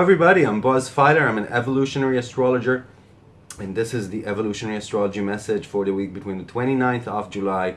Everybody, I'm Boaz Fyler. I'm an evolutionary astrologer and this is the evolutionary astrology message for the week between the 29th of July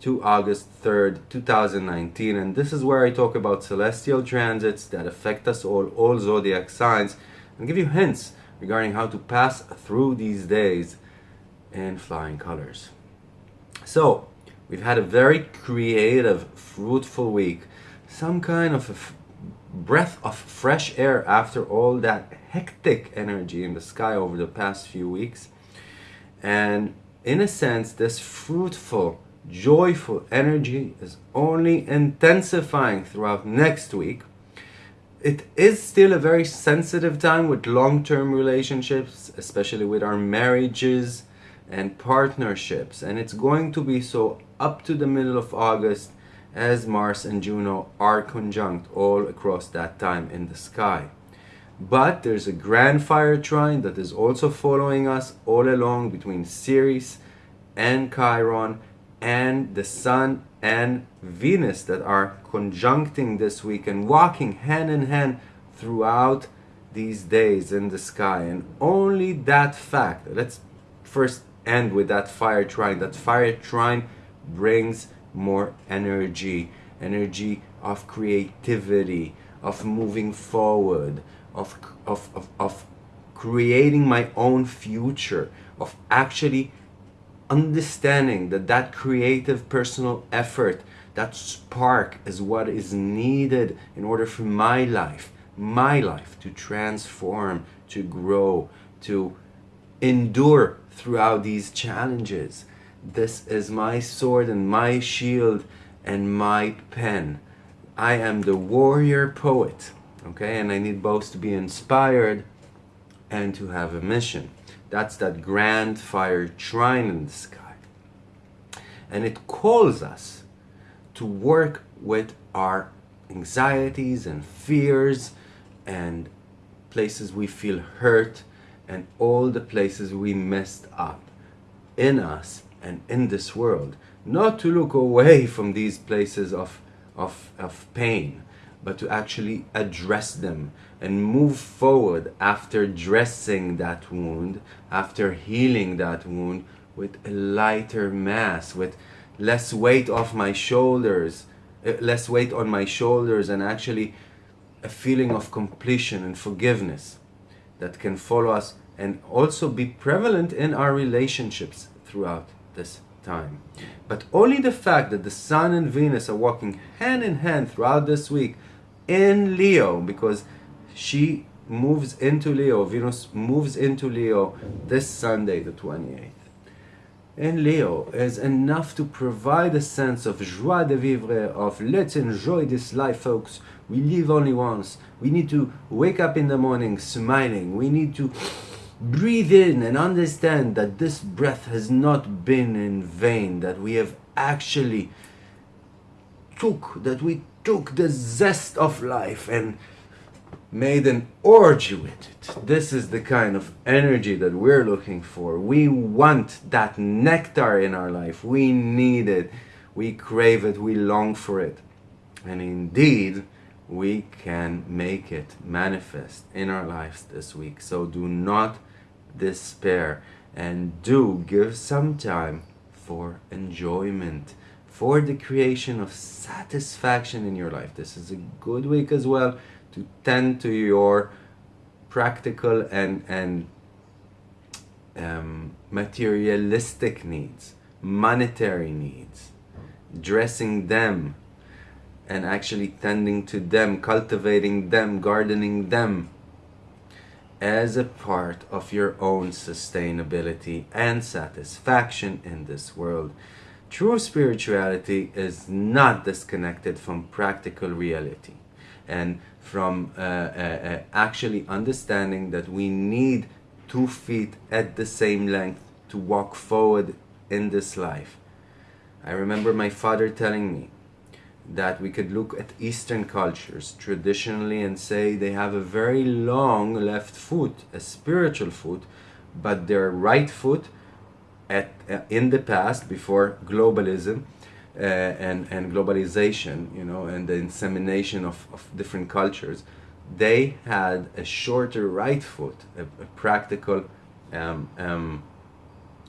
to August 3rd, 2019 and this is where I talk about celestial transits that affect us all, all zodiac signs and give you hints regarding how to pass through these days in flying colors. So, we've had a very creative, fruitful week. Some kind of breath of fresh air after all that hectic energy in the sky over the past few weeks. And in a sense, this fruitful, joyful energy is only intensifying throughout next week. It is still a very sensitive time with long-term relationships, especially with our marriages and partnerships. And it's going to be so up to the middle of August as Mars and Juno are conjunct all across that time in the sky. But there's a grand fire trine that is also following us all along between Ceres and Chiron and the Sun and Venus that are conjuncting this week and walking hand in hand throughout these days in the sky. And only that fact, let's first end with that fire trine. That fire trine brings more energy, energy of creativity, of moving forward, of, of, of, of creating my own future, of actually understanding that that creative personal effort, that spark is what is needed in order for my life, my life to transform, to grow, to endure throughout these challenges. This is my sword and my shield and my pen. I am the warrior poet, okay? And I need both to be inspired and to have a mission. That's that grand fire trine in the sky. And it calls us to work with our anxieties and fears and places we feel hurt and all the places we messed up in us and in this world. Not to look away from these places of, of, of pain, but to actually address them and move forward after dressing that wound, after healing that wound with a lighter mass, with less weight off my shoulders, uh, less weight on my shoulders and actually a feeling of completion and forgiveness that can follow us and also be prevalent in our relationships throughout this time. But only the fact that the Sun and Venus are walking hand in hand throughout this week in Leo, because she moves into Leo, Venus moves into Leo this Sunday, the 28th. In Leo is enough to provide a sense of joie de vivre, of let's enjoy this life, folks. We live only once. We need to wake up in the morning smiling. We need to breathe in and understand that this breath has not been in vain, that we have actually took, that we took the zest of life and made an orgy with it. This is the kind of energy that we're looking for. We want that nectar in our life. We need it. We crave it. We long for it. And indeed, we can make it manifest in our lives this week. So do not despair and do give some time for enjoyment, for the creation of satisfaction in your life. This is a good week as well to tend to your practical and, and um, materialistic needs, monetary needs, dressing them and actually tending to them, cultivating them, gardening them as a part of your own sustainability and satisfaction in this world. True spirituality is not disconnected from practical reality and from uh, uh, uh, actually understanding that we need two feet at the same length to walk forward in this life. I remember my father telling me that we could look at Eastern cultures traditionally and say they have a very long left foot, a spiritual foot, but their right foot at uh, in the past before globalism uh, and and globalization, you know, and the insemination of, of different cultures, they had a shorter right foot, a, a practical, um, um,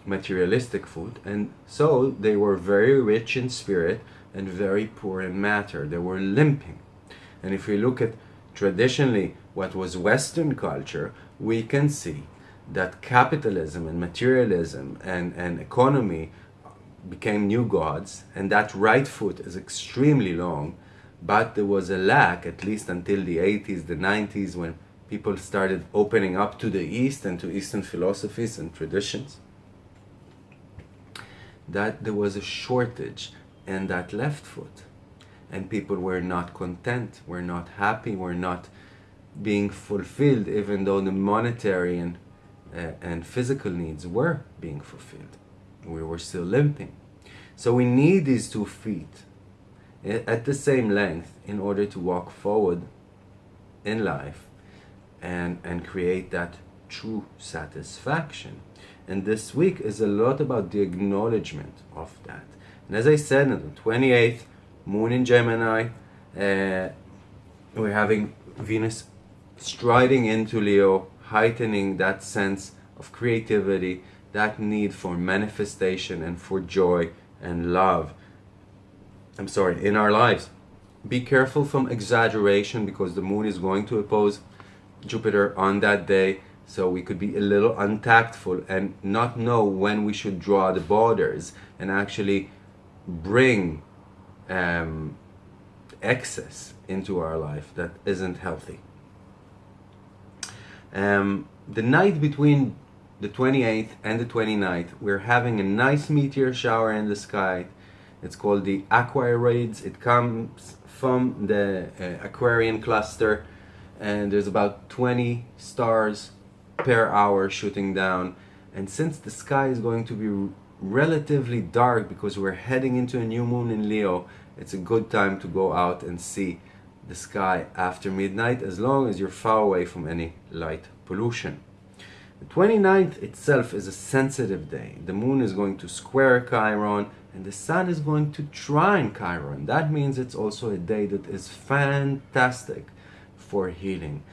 materialistic foot, and so they were very rich in spirit and very poor in matter. They were limping. And if we look at traditionally what was Western culture, we can see that capitalism and materialism and, and economy became new gods, and that right foot is extremely long, but there was a lack, at least until the 80s, the 90s, when people started opening up to the East and to Eastern philosophies and traditions, that there was a shortage in that left foot. And people were not content, were not happy, were not being fulfilled, even though the monetary and, uh, and physical needs were being fulfilled. We were still limping. So we need these two feet at the same length in order to walk forward in life and, and create that true satisfaction. And this week is a lot about the acknowledgement of that. And as I said, on the 28th, Moon in Gemini, uh, we're having Venus striding into Leo, heightening that sense of creativity, that need for manifestation and for joy and love. I'm sorry, in our lives. Be careful from exaggeration because the moon is going to oppose Jupiter on that day. So we could be a little untactful and not know when we should draw the borders and actually bring um, excess into our life that isn't healthy. Um, the night between the 28th and the 29th, we're having a nice meteor shower in the sky. It's called the Aquariids. It comes from the uh, Aquarian cluster and there's about 20 stars per hour shooting down. And since the sky is going to be relatively dark because we're heading into a new moon in Leo, it's a good time to go out and see the sky after midnight as long as you're far away from any light pollution. The 29th itself is a sensitive day. The moon is going to square Chiron and the sun is going to trine Chiron. That means it's also a day that is fantastic for healing.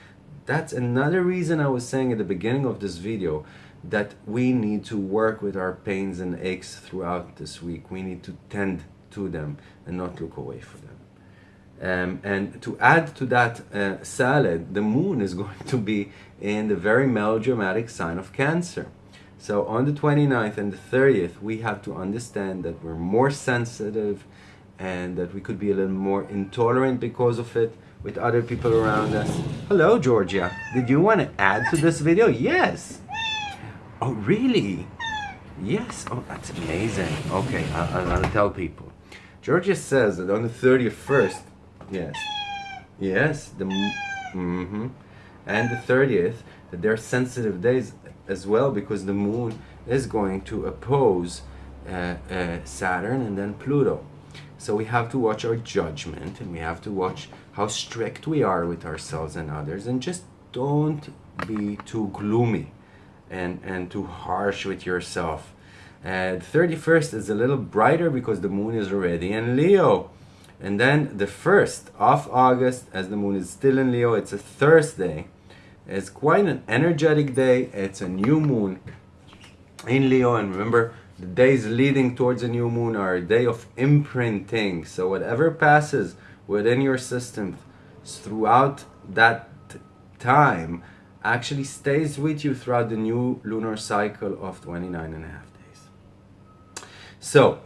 That's another reason I was saying at the beginning of this video that we need to work with our pains and aches throughout this week. We need to tend to them and not look away from them. Um, and to add to that uh, salad, the moon is going to be in the very melodramatic sign of Cancer. So on the 29th and the 30th, we have to understand that we're more sensitive and that we could be a little more intolerant because of it with other people around us. Hello, Georgia. Did you want to add to this video? Yes. Oh, really? Yes. Oh, that's amazing. Okay, I'll, I'll tell people. Georgia says that on the 31st, yes, yes, the, mm-hmm, and the 30th, that they're sensitive days as well because the moon is going to oppose uh, uh, Saturn and then Pluto. So we have to watch our judgment and we have to watch how strict we are with ourselves and others and just don't be too gloomy and, and too harsh with yourself. And uh, 31st is a little brighter because the moon is already in Leo. And then the 1st of August, as the moon is still in Leo, it's a Thursday. It's quite an energetic day. It's a new moon in Leo. And remember, the days leading towards a new moon are a day of imprinting. So whatever passes within your system throughout that time actually stays with you throughout the new lunar cycle of 29 and a half days. So,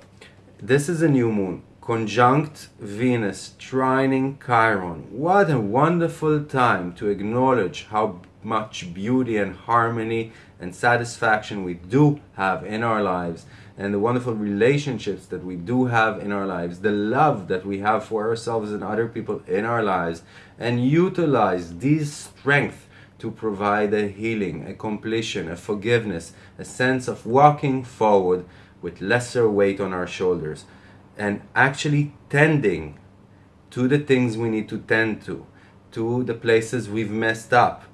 this is a new moon, conjunct Venus, trining Chiron. What a wonderful time to acknowledge how much beauty and harmony and satisfaction we do have in our lives and the wonderful relationships that we do have in our lives, the love that we have for ourselves and other people in our lives, and utilize these strengths to provide a healing, a completion, a forgiveness, a sense of walking forward with lesser weight on our shoulders, and actually tending to the things we need to tend to, to the places we've messed up,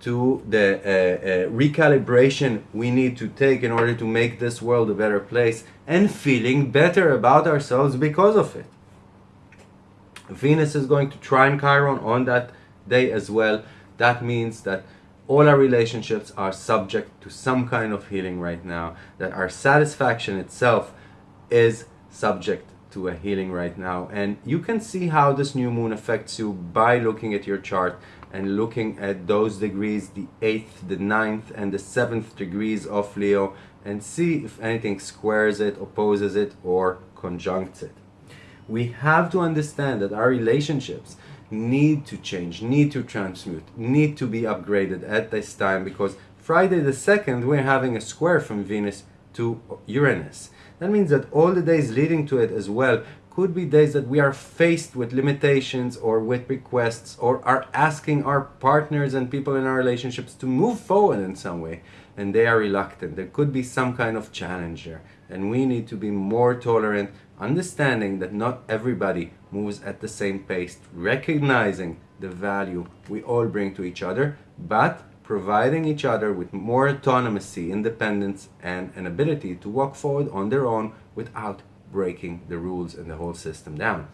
to the uh, uh, recalibration we need to take in order to make this world a better place and feeling better about ourselves because of it. Venus is going to trine Chiron on that day as well. That means that all our relationships are subject to some kind of healing right now, that our satisfaction itself is subject to a healing right now. And you can see how this new moon affects you by looking at your chart and looking at those degrees, the 8th, the ninth, and the 7th degrees of Leo, and see if anything squares it, opposes it, or conjuncts it. We have to understand that our relationships need to change, need to transmute, need to be upgraded at this time because Friday the 2nd we're having a square from Venus to Uranus. That means that all the days leading to it as well could be days that we are faced with limitations or with requests or are asking our partners and people in our relationships to move forward in some way and they are reluctant. There could be some kind of challenge there and we need to be more tolerant, understanding that not everybody moves at the same pace, recognizing the value we all bring to each other, but providing each other with more autonomy, independence, and an ability to walk forward on their own without breaking the rules and the whole system down.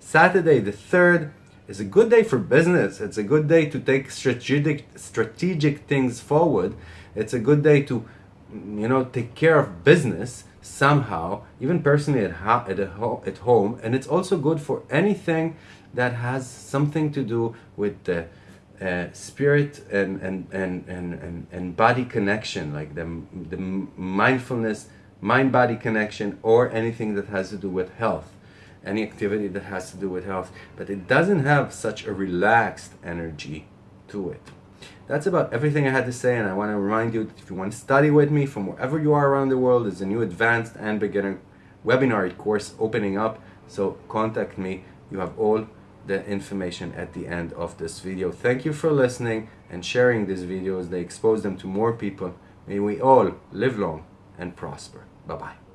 Saturday the 3rd is a good day for business. It's a good day to take strategic strategic things forward. It's a good day to you know take care of business somehow, even personally at, at, at home. And it's also good for anything that has something to do with the uh, spirit and, and, and, and, and, and body connection, like the, the mindfulness, mind-body connection, or anything that has to do with health, any activity that has to do with health. But it doesn't have such a relaxed energy to it. That's about everything I had to say and I want to remind you that if you want to study with me from wherever you are around the world, there's a new advanced and beginner webinar course opening up. So contact me. You have all the information at the end of this video. Thank you for listening and sharing these videos. They expose them to more people. May we all live long and prosper. Bye-bye.